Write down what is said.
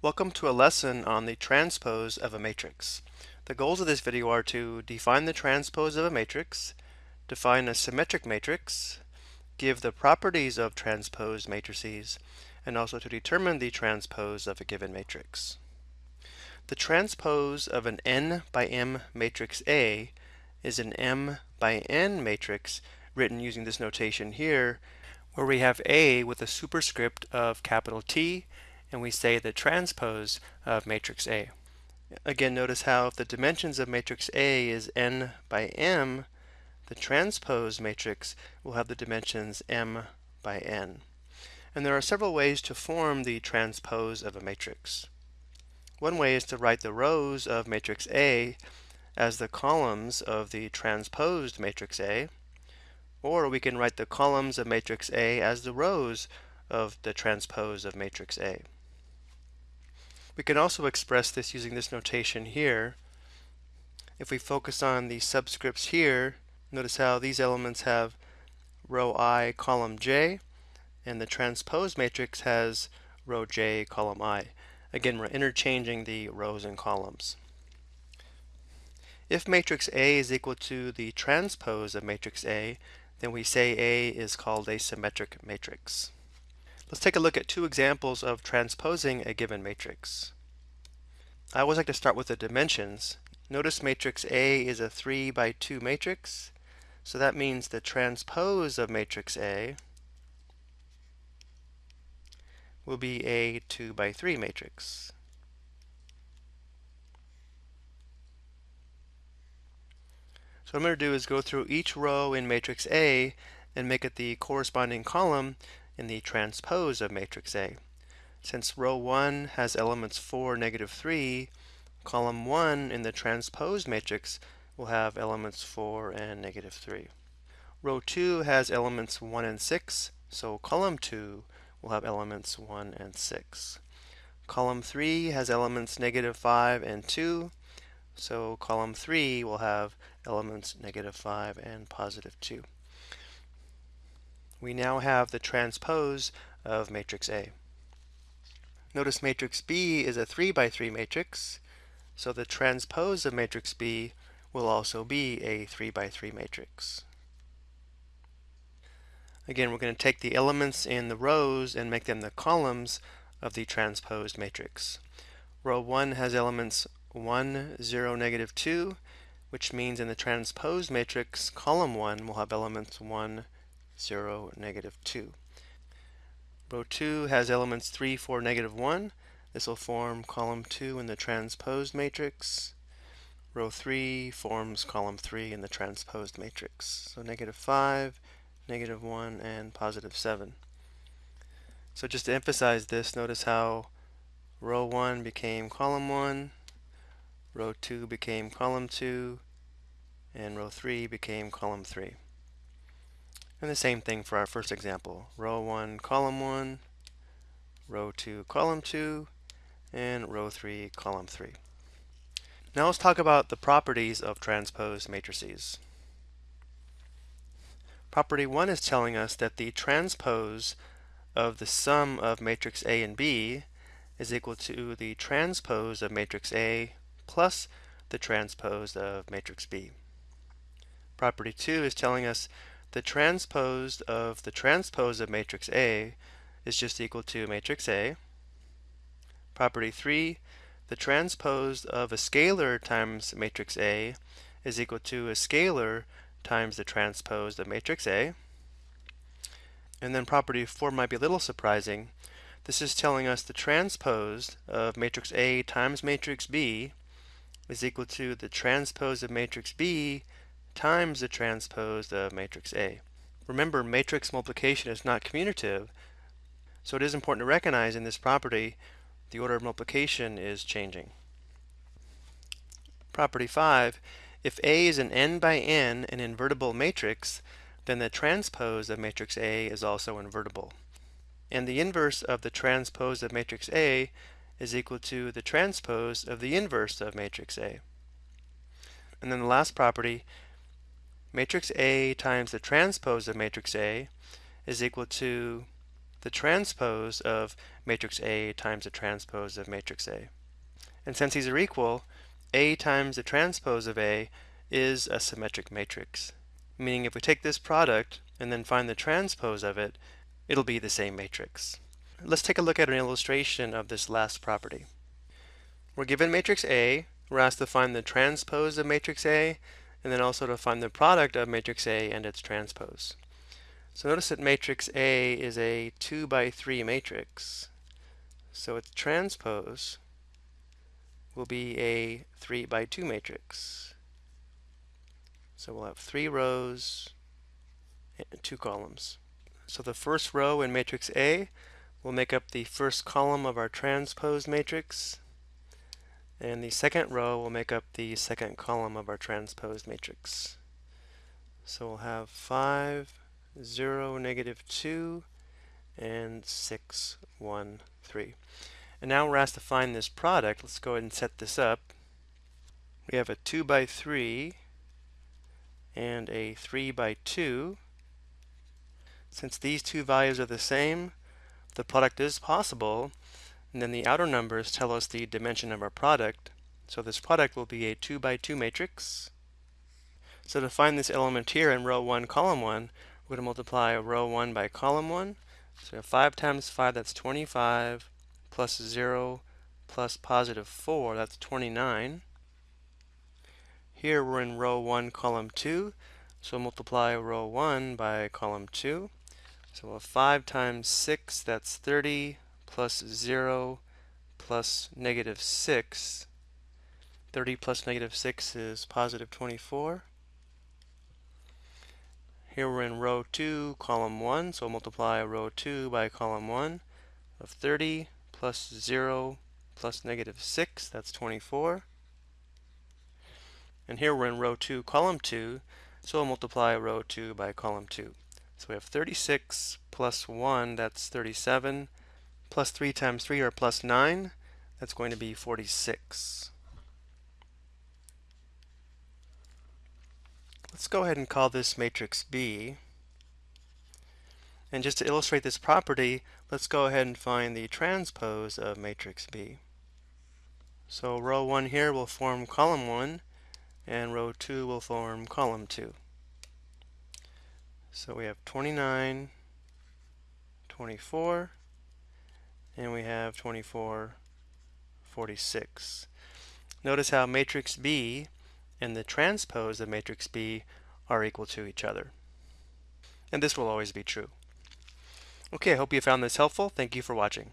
Welcome to a lesson on the transpose of a matrix. The goals of this video are to define the transpose of a matrix, define a symmetric matrix, give the properties of transposed matrices, and also to determine the transpose of a given matrix. The transpose of an n by m matrix A is an m by n matrix written using this notation here, where we have A with a superscript of capital T and we say the transpose of matrix A. Again, notice how if the dimensions of matrix A is n by m, the transpose matrix will have the dimensions m by n. And there are several ways to form the transpose of a matrix. One way is to write the rows of matrix A as the columns of the transposed matrix A, or we can write the columns of matrix A as the rows of the transpose of matrix A. We can also express this using this notation here. If we focus on the subscripts here, notice how these elements have row i, column j, and the transpose matrix has row j, column i. Again, we're interchanging the rows and columns. If matrix A is equal to the transpose of matrix A, then we say A is called a symmetric matrix. Let's take a look at two examples of transposing a given matrix. I always like to start with the dimensions. Notice matrix A is a 3 by 2 matrix, so that means the transpose of matrix A will be a 2 by 3 matrix. So what I'm going to do is go through each row in matrix A and make it the corresponding column in the transpose of matrix A. Since row 1 has elements 4, negative 3, column 1 in the transpose matrix will have elements 4 and negative 3. Row 2 has elements 1 and 6, so column 2 will have elements 1 and 6. Column 3 has elements negative 5 and 2, so column 3 will have elements negative 5 and positive 2 we now have the transpose of matrix A. Notice matrix B is a 3 by 3 matrix, so the transpose of matrix B will also be a 3 by 3 matrix. Again, we're going to take the elements in the rows and make them the columns of the transposed matrix. Row 1 has elements 1, 0, negative 2, which means in the transposed matrix, column 1 will have elements 1, 0, negative 2. Row 2 has elements 3, 4, negative 1. This will form column 2 in the transposed matrix. Row 3 forms column 3 in the transposed matrix. So negative 5, negative 1, and positive 7. So just to emphasize this, notice how row 1 became column 1, row 2 became column 2, and row 3 became column 3. And the same thing for our first example. Row 1, column 1, row 2, column 2, and row 3, column 3. Now let's talk about the properties of transposed matrices. Property 1 is telling us that the transpose of the sum of matrix A and B is equal to the transpose of matrix A plus the transpose of matrix B. Property 2 is telling us the transpose of the transpose of matrix A is just equal to matrix A. Property 3, the transpose of a scalar times matrix A is equal to a scalar times the transpose of matrix A. And then property 4 might be a little surprising. This is telling us the transpose of matrix A times matrix B is equal to the transpose of matrix B times the transpose of matrix A. Remember, matrix multiplication is not commutative, so it is important to recognize in this property the order of multiplication is changing. Property 5, if A is an n by n an invertible matrix, then the transpose of matrix A is also invertible. And the inverse of the transpose of matrix A is equal to the transpose of the inverse of matrix A. And then the last property, matrix A times the transpose of matrix A is equal to the transpose of matrix A times the transpose of matrix A. And since these are equal, A times the transpose of A is a symmetric matrix. Meaning if we take this product and then find the transpose of it, it'll be the same matrix. Let's take a look at an illustration of this last property. We're given matrix A, we're asked to find the transpose of matrix A, and then also to find the product of matrix A and its transpose. So notice that matrix A is a 2 by 3 matrix. So its transpose will be a 3 by 2 matrix. So we'll have three rows and two columns. So the first row in matrix A will make up the first column of our transpose matrix. And the second row will make up the second column of our transposed matrix. So we'll have 5, 0, negative 2, and 6, 1, 3. And now we're asked to find this product. Let's go ahead and set this up. We have a 2 by 3 and a 3 by 2. Since these two values are the same, the product is possible, and then the outer numbers tell us the dimension of our product. So this product will be a 2 by 2 matrix. So to find this element here in row 1, column 1, we're going to multiply row 1 by column 1. So we have 5 times 5, that's 25, plus 0 plus positive 4, that's 29. Here we're in row 1, column 2, so multiply row 1 by column 2. So we'll have 5 times 6, that's 30, plus 0 plus negative 6. 30 plus negative 6 is positive 24. Here we're in row 2, column 1, so multiply row 2 by column 1 of 30 plus 0 plus negative 6, that's 24. And here we're in row 2, column 2, so we'll multiply row 2 by column 2. So we have 36 plus 1, that's 37, plus 3 times 3 or plus 9, that's going to be 46. Let's go ahead and call this matrix B. And just to illustrate this property, let's go ahead and find the transpose of matrix B. So row 1 here will form column 1, and row 2 will form column 2. So we have 29, 24, and we have 24, 46. Notice how matrix B and the transpose of matrix B are equal to each other. And this will always be true. Okay, I hope you found this helpful. Thank you for watching.